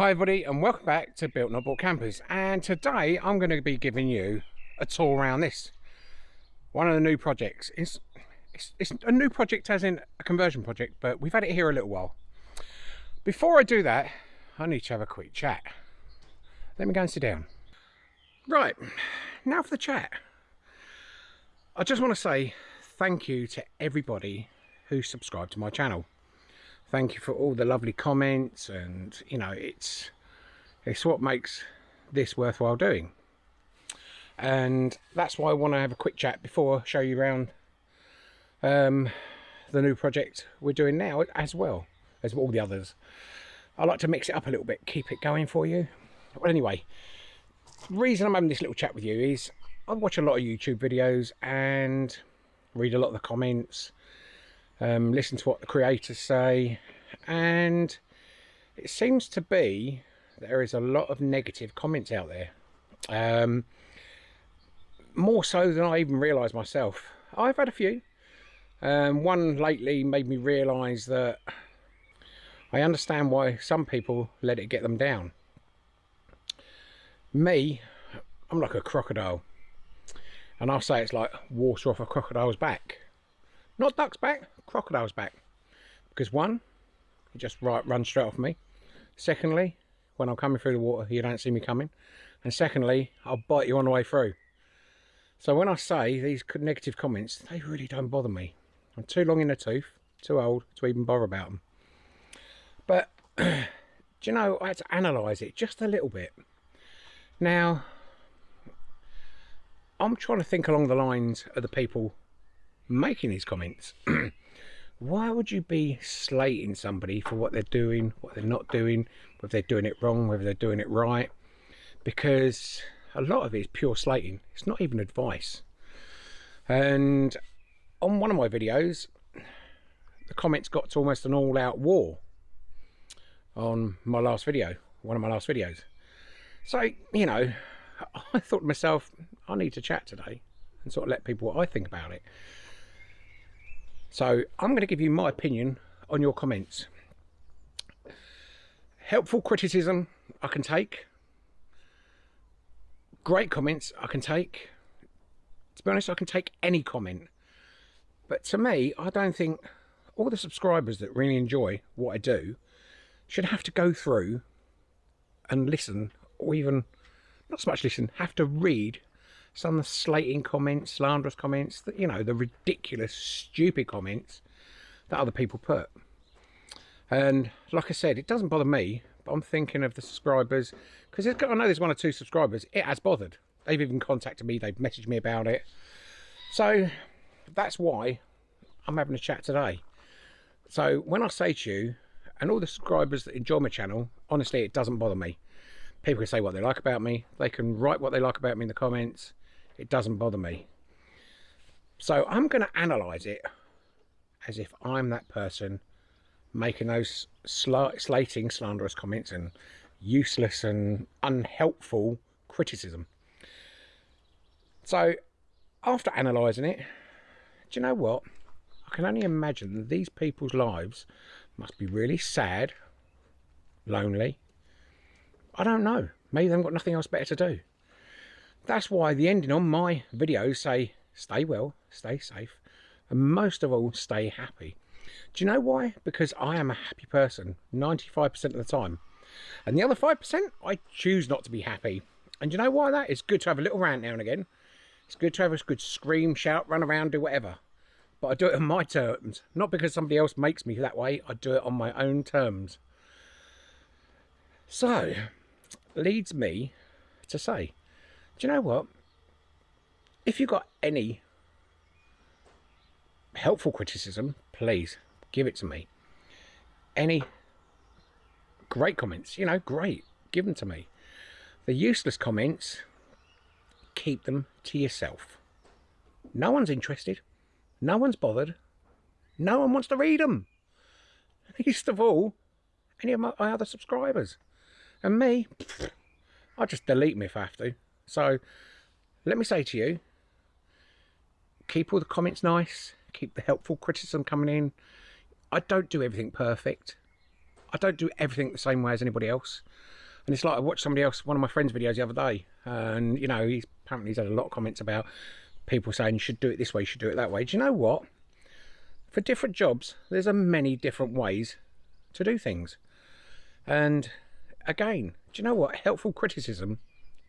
Hi everybody and welcome back to Built Not Bought Campers and today I'm going to be giving you a tour around this. One of the new projects. It's, it's, it's a new project as in a conversion project but we've had it here a little while. Before I do that I need to have a quick chat. Let me go and sit down. Right, now for the chat. I just want to say thank you to everybody who subscribed to my channel thank you for all the lovely comments and you know it's it's what makes this worthwhile doing. And that's why I want to have a quick chat before I show you around um, the new project we're doing now as well as all the others. I like to mix it up a little bit keep it going for you. Well anyway reason I'm having this little chat with you is I watch a lot of YouTube videos and read a lot of the comments um, listen to what the creators say. And it seems to be there is a lot of negative comments out there. Um, more so than I even realised myself. I've had a few. Um, one lately made me realise that I understand why some people let it get them down. Me I'm like a crocodile. And I'll say it's like water off a crocodile's back. Not duck's back crocodile's back. Because one it just right runs straight off me. Secondly when I'm coming through the water you don't see me coming. And secondly I'll bite you on the way through. So when I say these negative comments they really don't bother me. I'm too long in the tooth too old to even bother about them but do you know I had to analyse it just a little bit. Now I'm trying to think along the lines of the people making these comments why would you be slating somebody for what they're doing, what they're not doing, whether they're doing it wrong, whether they're doing it right? Because a lot of it is pure slating. It's not even advice. And on one of my videos, the comments got to almost an all-out war on my last video, one of my last videos. So, you know, I thought to myself, I need to chat today and sort of let people what I think about it. So I'm going to give you my opinion on your comments. Helpful criticism I can take. Great comments I can take. To be honest, I can take any comment. But to me, I don't think all the subscribers that really enjoy what I do should have to go through and listen or even not so much listen have to read some of the slating comments, slanderous comments, you know, the ridiculous, stupid comments that other people put. And like I said, it doesn't bother me, but I'm thinking of the subscribers, because I know there's one or two subscribers, it has bothered. They've even contacted me, they've messaged me about it. So that's why I'm having a chat today. So when I say to you, and all the subscribers that enjoy my channel, honestly, it doesn't bother me. People can say what they like about me. They can write what they like about me in the comments it doesn't bother me. So I'm going to analyse it as if I'm that person making those sl slating, slanderous comments and useless and unhelpful criticism. So after analysing it, do you know what? I can only imagine that these people's lives must be really sad, lonely. I don't know. Maybe they've got nothing else better to do. That's why the ending on my videos say, stay well, stay safe, and most of all, stay happy. Do you know why? Because I am a happy person 95% of the time. And the other 5%, I choose not to be happy. And you know why that? It's good to have a little rant now and again. It's good to have a good scream, shout, run around, do whatever. But I do it on my terms. Not because somebody else makes me that way. I do it on my own terms. So, leads me to say, do you know what? If you've got any helpful criticism, please give it to me. Any great comments, you know, great, give them to me. The useless comments, keep them to yourself. No one's interested. No one's bothered. No one wants to read them. Least of all, any of my, other subscribers. And me, I'll just delete them if I have to. So let me say to you, keep all the comments nice, keep the helpful criticism coming in. I don't do everything perfect. I don't do everything the same way as anybody else. And it's like I watched somebody else, one of my friends' videos the other day, and you know, he's apparently he's had a lot of comments about people saying you should do it this way, you should do it that way. Do you know what? For different jobs, there's a many different ways to do things. And again, do you know what? Helpful criticism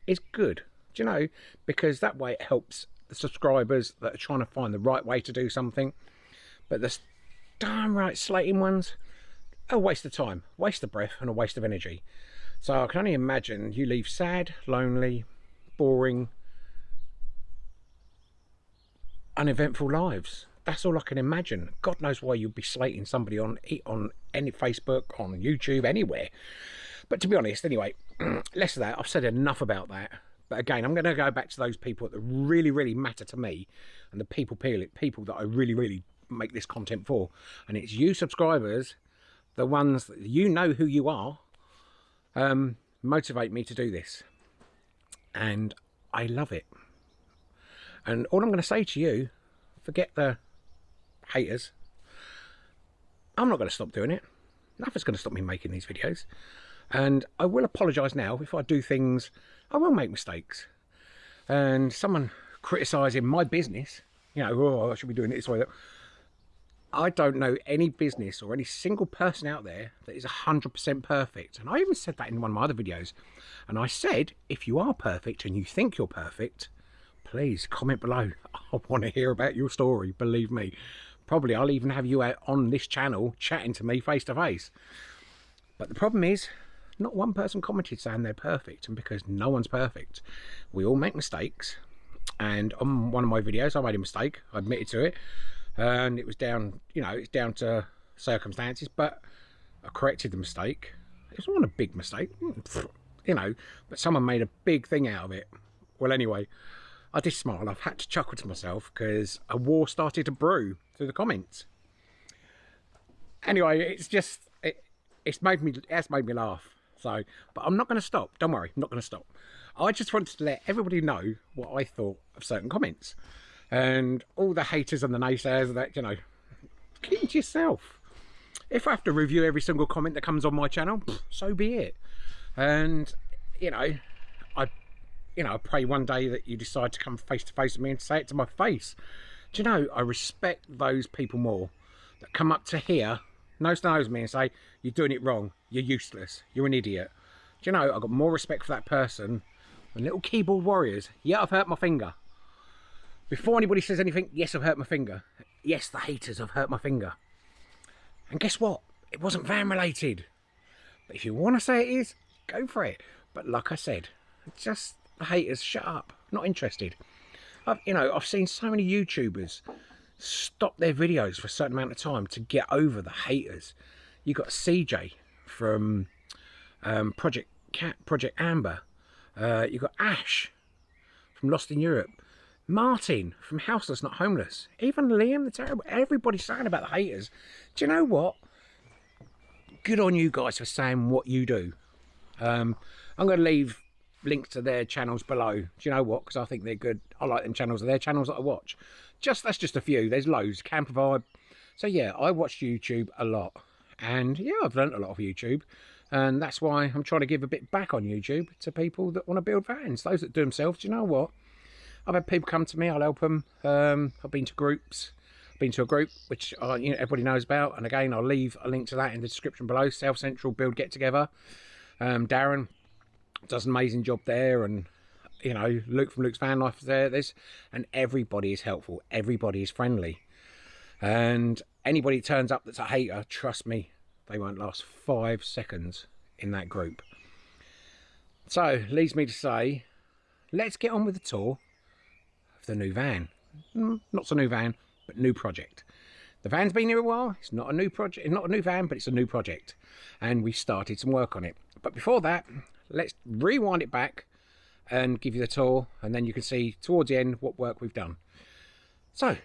is good. Do you know? Because that way it helps the subscribers that are trying to find the right way to do something. But the darn right slating ones, a waste of time, waste of breath and a waste of energy. So I can only imagine you leave sad, lonely, boring, uneventful lives. That's all I can imagine. God knows why you'd be slating somebody on on any Facebook, on YouTube, anywhere. But to be honest, anyway, less of that. I've said enough about that. But again, I'm going to go back to those people that really, really matter to me, and the people people that I really, really make this content for. And it's you subscribers, the ones that you know who you are, um, motivate me to do this. And I love it. And all I'm going to say to you, forget the haters. I'm not going to stop doing it. Nothing's going to stop me making these videos. And I will apologise now if I do things, I will make mistakes. And someone criticising my business, you know, oh, I should be doing it this way. I don't know any business or any single person out there that is 100% perfect. And I even said that in one of my other videos. And I said, if you are perfect and you think you're perfect, please comment below. I want to hear about your story, believe me. Probably I'll even have you out on this channel chatting to me face to face. But the problem is, not one person commented saying they're perfect. And because no one's perfect, we all make mistakes. And on one of my videos, I made a mistake. I admitted to it. And it was down, you know, it's down to circumstances. But I corrected the mistake. It wasn't a big mistake, you know, but someone made a big thing out of it. Well, anyway, I did smile. I've had to chuckle to myself because a war started to brew through the comments. Anyway, it's just it, it's made me it's made me laugh. So, but I'm not going to stop. Don't worry, I'm not going to stop. I just wanted to let everybody know what I thought of certain comments, and all the haters and the naysayers that you know, keep to yourself. If I have to review every single comment that comes on my channel, so be it. And you know, I you know, I pray one day that you decide to come face to face with me and say it to my face. Do you know, I respect those people more that come up to here, nose to nose me and say, you're doing it wrong, you're useless, you're an idiot. Do you know, I've got more respect for that person than little keyboard warriors. Yeah, I've hurt my finger. Before anybody says anything, yes, I've hurt my finger. Yes, the haters have hurt my finger. And guess what? It wasn't van related. But if you want to say it is, go for it. But like I said, just the haters, shut up. Not interested. I've, you know, I've seen so many YouTubers stop their videos for a certain amount of time to get over the haters. You got CJ from um, Project Cat, Project Amber. Uh, you got Ash from Lost in Europe. Martin from Houseless Not Homeless. Even Liam the Terrible. Everybody's saying about the haters. Do you know what? Good on you guys for saying what you do. Um, I'm going to leave links to their channels below. Do you know what? Because I think they're good. I like them channels. They're channels that I watch. Just That's just a few. There's loads. Camper Vibe. So yeah, I watch YouTube a lot. And yeah, I've learnt a lot of YouTube. And that's why I'm trying to give a bit back on YouTube to people that want to build vans. Those that do themselves. Do you know what? I've had people come to me. I'll help them. Um, I've been to groups. I've been to a group which uh, you know, everybody knows about. And again, I'll leave a link to that in the description below. South Central Build Get Together. Um, Darren, does an amazing job there and you know luke from luke's van life is there this and everybody is helpful. Everybody is friendly. And anybody turns up that's a hater trust me they won't last five seconds in that group. So leads me to say let's get on with the tour of the new van. Mm, not so new van but new project. The van's been here a while. It's not a new project not a new van but it's a new project. And we started some work on it. But before that let's rewind it back and give you the tour and then you can see towards the end what work we've done. So,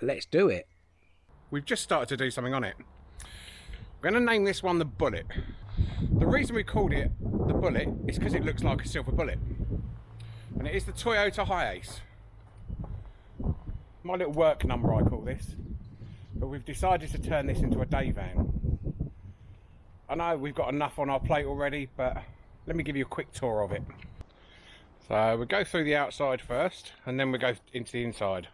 let's do it. We've just started to do something on it. We're going to name this one the Bullet. The reason we called it the Bullet is because it looks like a silver bullet. And it is the Toyota Hiace. My little work number I call this. But we've decided to turn this into a day van. I know we've got enough on our plate already, but let me give you a quick tour of it. So we go through the outside first, and then we go into the inside.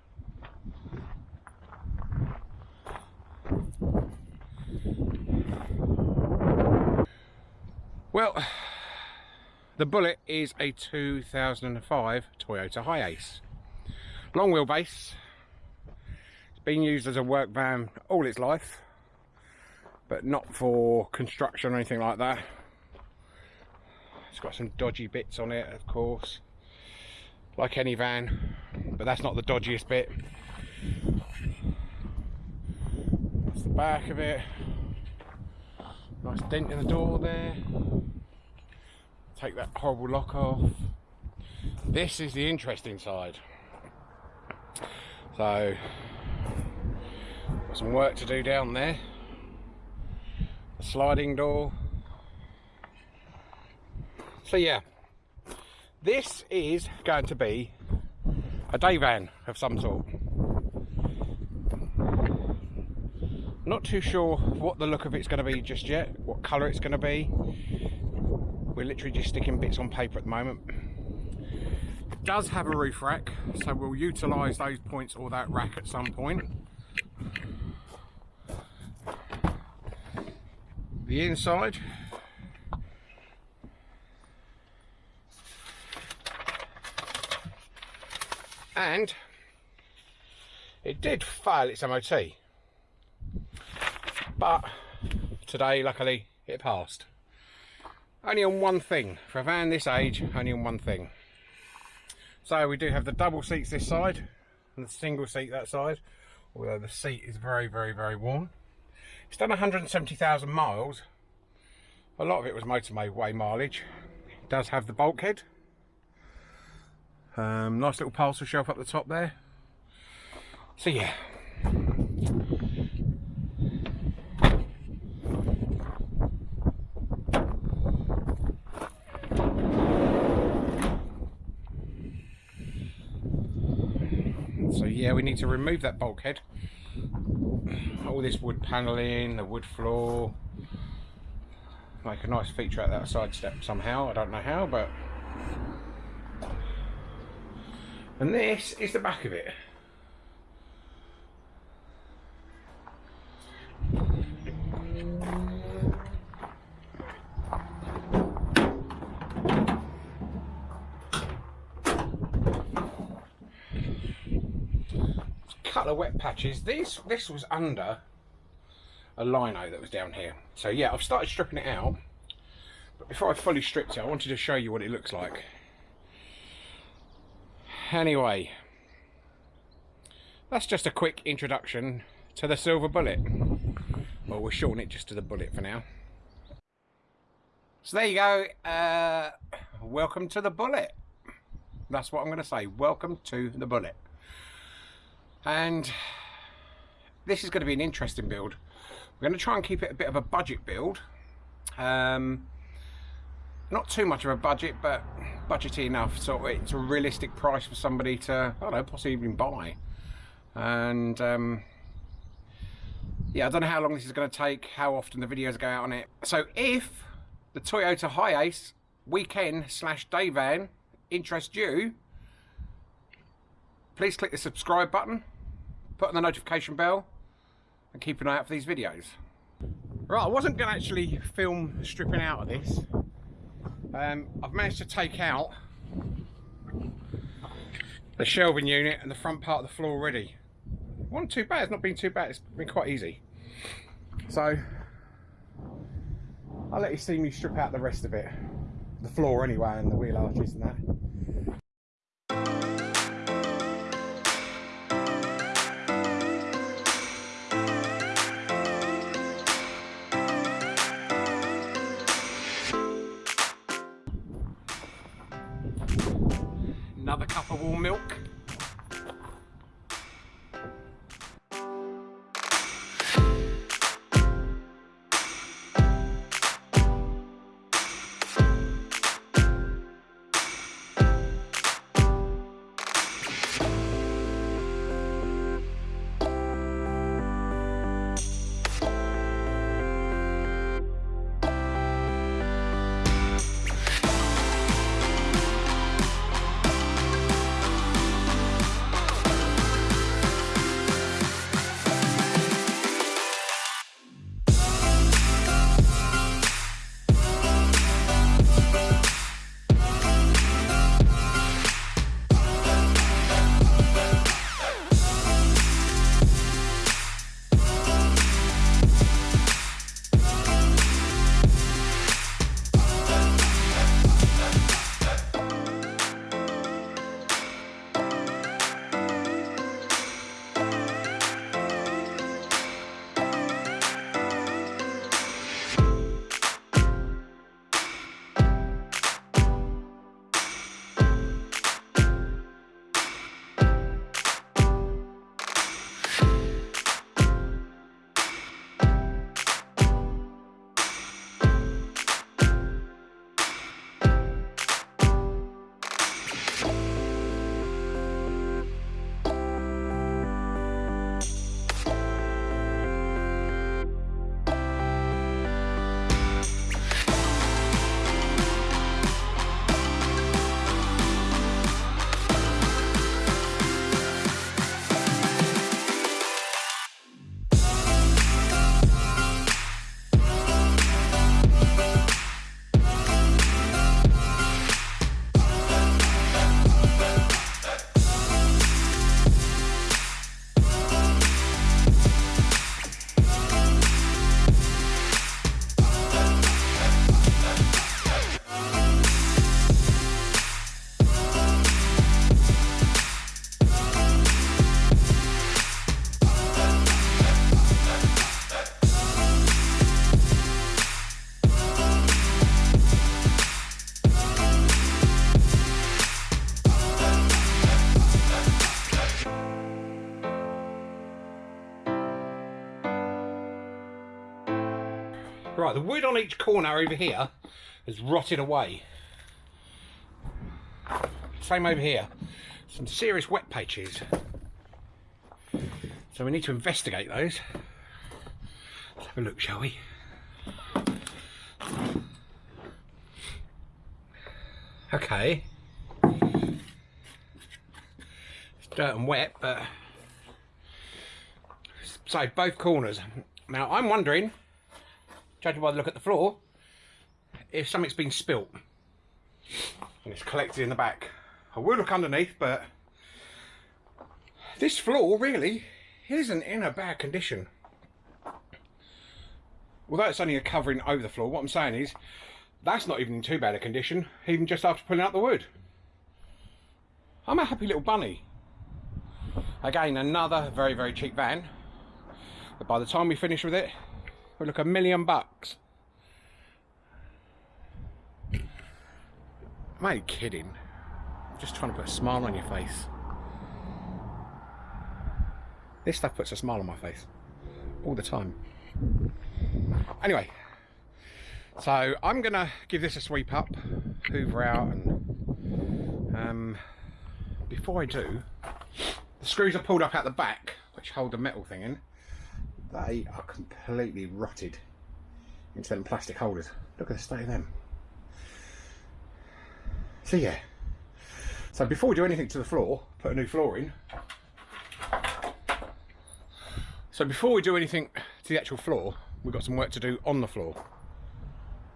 Well, the Bullet is a 2005 Toyota Hiace. Long wheelbase. It's been used as a work van all its life, but not for construction or anything like that. It's got some dodgy bits on it, of course, like any van, but that's not the dodgiest bit. That's the back of it. Nice dent in the door there. Take that horrible lock off. This is the interesting side. So, got some work to do down there. A sliding door. So yeah, this is going to be a day van of some sort. Not too sure what the look of it's going to be just yet, what colour it's going to be. We're literally just sticking bits on paper at the moment. It does have a roof rack, so we'll utilise those points or that rack at some point. The inside. And it did fail its MOT but today luckily it passed. Only on one thing. For a van this age only on one thing. So we do have the double seats this side and the single seat that side although the seat is very very very warm it's done 170,000 miles. A lot of it was motorway mileage. It does have the bulkhead. Um, nice little parcel shelf up the top there. So yeah. So yeah, we need to remove that bulkhead. All this wood panelling, the wood floor. Make a nice feature out that side step somehow. I don't know how, but... And this is the back of it. Couple of wet patches. This this was under a lino that was down here. So yeah, I've started stripping it out. But before I fully stripped it, I wanted to show you what it looks like. Anyway, that's just a quick introduction to the Silver Bullet. Well, we're shorten it just to the Bullet for now. So there you go. Uh, welcome to the Bullet. That's what I'm going to say. Welcome to the Bullet and this is going to be an interesting build. We're going to try and keep it a bit of a budget build. Um, not too much of a budget but budgety enough so it's a realistic price for somebody to I don't know possibly even buy. And um, yeah I don't know how long this is going to take how often the videos go out on it. So if the Toyota Hiace weekend slash day van interests you please click the subscribe button put on the notification bell and keep an eye out for these videos. Right, I wasn't going to actually film stripping out of this. Um, I've managed to take out the shelving unit and the front part of the floor already. It wasn't too bad, it's not been too bad, it's been quite easy. So, I'll let you see me strip out the rest of it. The floor anyway and the wheel arches and that. Each corner over here has rotted away. Same over here. Some serious wet patches. So we need to investigate those. Let's have a look, shall we? Okay. It's dirt and wet, but so both corners. Now I'm wondering, judging by the look at the floor, if something's been spilt and it's collected in the back. I will look underneath, but this floor really isn't in a bad condition. Although it's only a covering over the floor, what I'm saying is that's not even in too bad a condition, even just after pulling out the wood. I'm a happy little bunny. Again, another very, very cheap van. But by the time we finish with it, look a million bucks. I'm only kidding. I'm just trying to put a smile on your face. This stuff puts a smile on my face. All the time. Anyway, so I'm gonna give this a sweep up, hoover out, and um, before I do, the screws are pulled up at the back, which hold the metal thing in. They are completely rotted into them plastic holders. Look at the state of them. So yeah. So before we do anything to the floor, put a new floor in. So before we do anything to the actual floor, we've got some work to do on the floor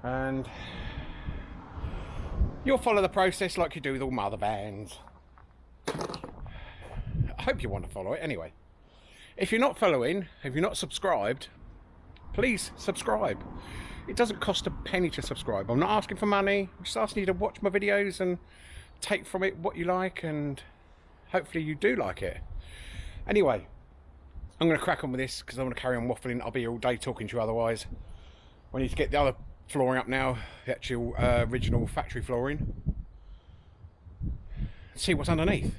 and you'll follow the process like you do with all my other bands. I hope you want to follow it anyway. If you're not following, if you're not subscribed, please subscribe. It doesn't cost a penny to subscribe. I'm not asking for money. I'm just asking you to watch my videos and take from it what you like and hopefully you do like it. Anyway, I'm going to crack on with this because I want to carry on waffling. I'll be all day talking to you otherwise. I need to get the other flooring up now, the actual uh, original factory flooring. see what's underneath.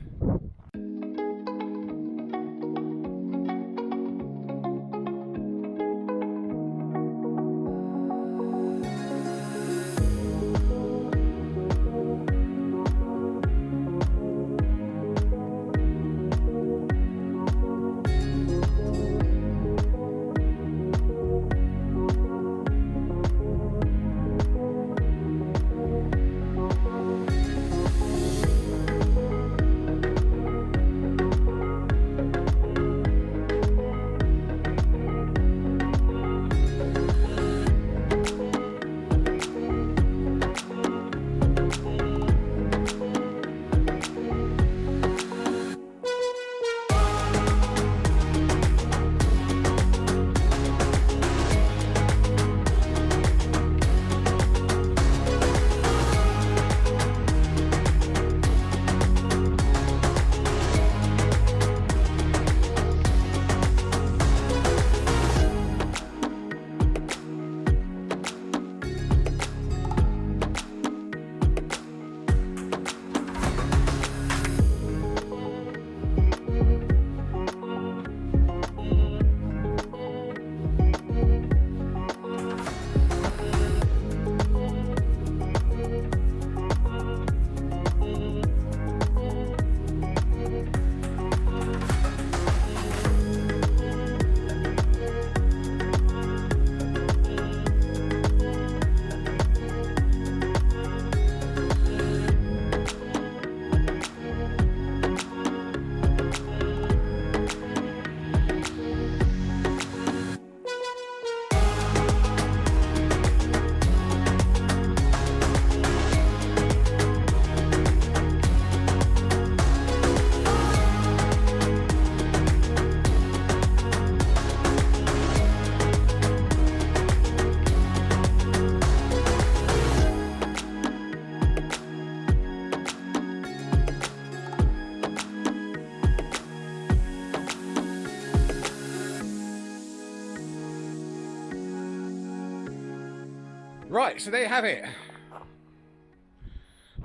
So there you have it.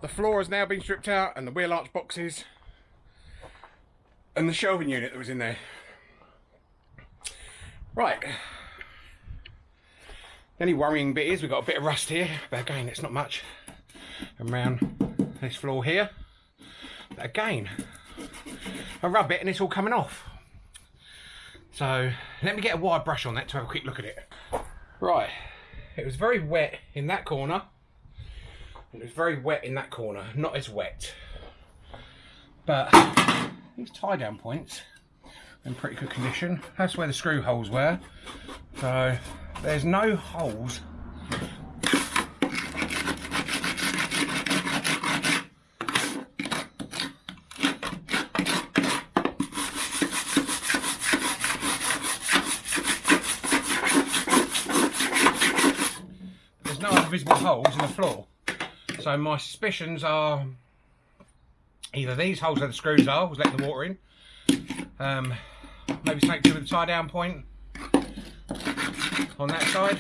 The floor has now been stripped out and the wheel arch boxes and the shelving unit that was in there. Right. The only worrying bit is we've got a bit of rust here, but again, it's not much. Around this floor here. But again, I rub it and it's all coming off. So let me get a wire brush on that to have a quick look at it. Right, it was very wet in that corner. It was very wet in that corner, not as wet. But these tie down points in pretty good condition. That's where the screw holes were. So there's no holes visible holes in the floor. So my suspicions are either these holes where the screws are, was letting the water in. Um, maybe to do with the tie down point on that side.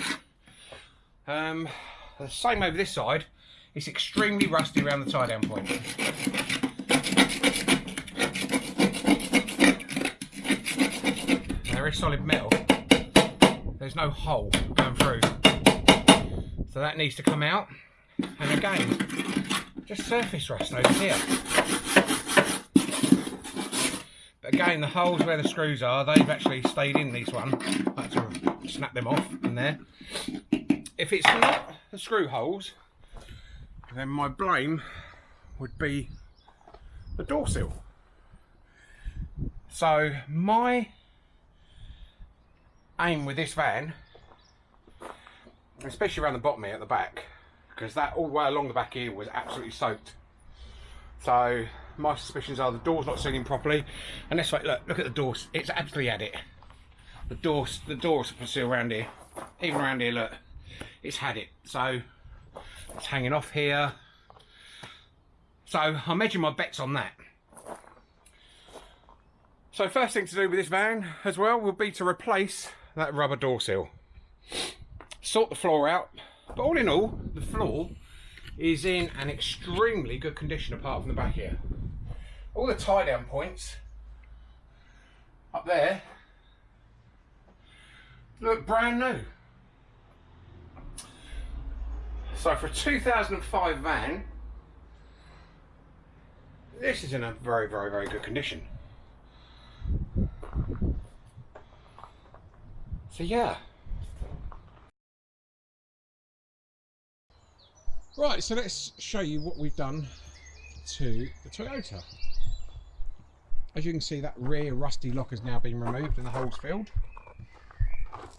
Um, the same over this side. It's extremely rusty around the tie down point. There is solid metal. There's no hole going through. So that needs to come out. And again, just surface rust over here. But again, the holes where the screws are, they've actually stayed in this one. I had to snap them off in there. If it's not the screw holes, then my blame would be the door sill. So my aim with this van especially around the bottom here at the back. Because that all the way along the back here was absolutely soaked. So my suspicions are the door's not sealing properly. And this way look look at the doors. It's absolutely had it. The doors the doors seal around here. Even around here look it's had it. So it's hanging off here. So I'm edging my bets on that. So first thing to do with this van as well will be to replace that rubber door seal sort the floor out. But all in all, the floor is in an extremely good condition apart from the back here. All the tie down points up there look brand new. So for a 2005 van, this is in a very, very, very good condition. So yeah. Right, so let's show you what we've done to the Toyota. As you can see, that rear rusty lock has now been removed and the holes filled.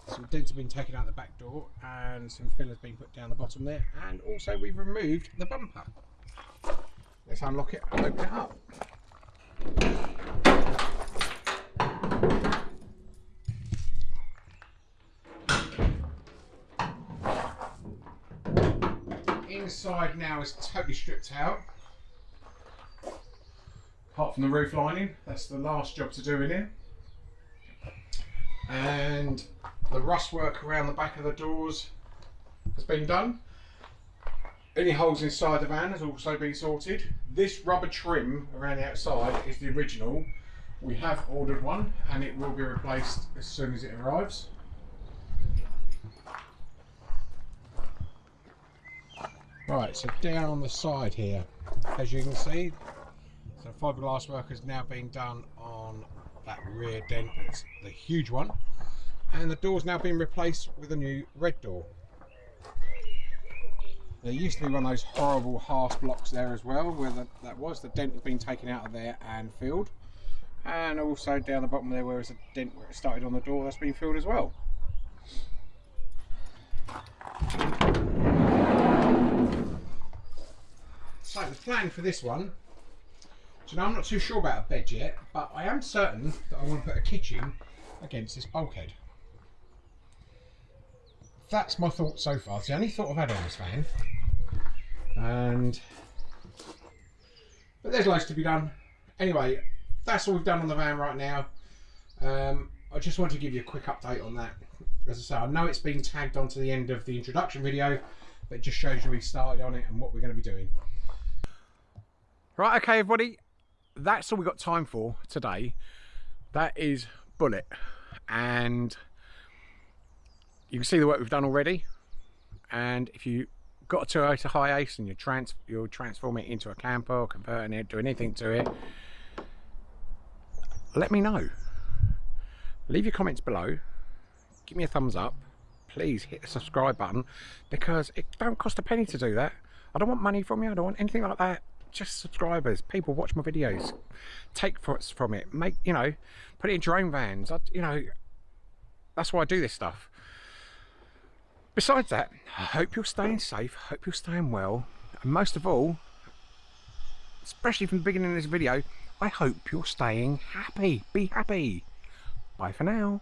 Some dents have been taken out the back door and some fill has been put down the bottom there. And also we've removed the bumper. Let's unlock it and open it up. Inside now is totally stripped out. Apart from the roof lining, that's the last job to do in here. And the rust work around the back of the doors has been done. Any holes inside the van has also been sorted. This rubber trim around the outside is the original. We have ordered one and it will be replaced as soon as it arrives. Right, so down on the side here, as you can see, so fiberglass work has now been done on that rear dent, it's the huge one, and the door's now been replaced with a new red door. There used to be one of those horrible half blocks there as well, where the, that was, the dent has been taken out of there and filled. And also down the bottom there where there's a dent where it started on the door, that's been filled as well. So the plan for this one, so now I'm not too sure about a bed yet, but I am certain that I want to put a kitchen against this bulkhead. That's my thought so far. It's the only thought I've had on this van. And but there's loads to be done. Anyway, that's all we've done on the van right now. Um, I just wanted to give you a quick update on that. As I say, I know it's been tagged onto the end of the introduction video, but it just shows you we started on it and what we're going to be doing. Right, okay, everybody, that's all we've got time for today. That is Bullet. And you can see the work we've done already. and if you got a Toyota Hiace and you trans you'll transform it into a camper or converting it, do anything to it, let me know. Leave your comments below. Give me a thumbs up. Please hit the subscribe button because it don't cost a penny to do that. I don't want money from you. I don't want anything like that. Just subscribers. People watch my videos. Take thoughts from it. Make you know, put it in drone vans. I, you know, that's why I do this stuff. Besides that, I hope you're staying safe. Hope you're staying well. And most of all, especially from the beginning of this video, I hope you're staying happy. Be happy. Bye for now.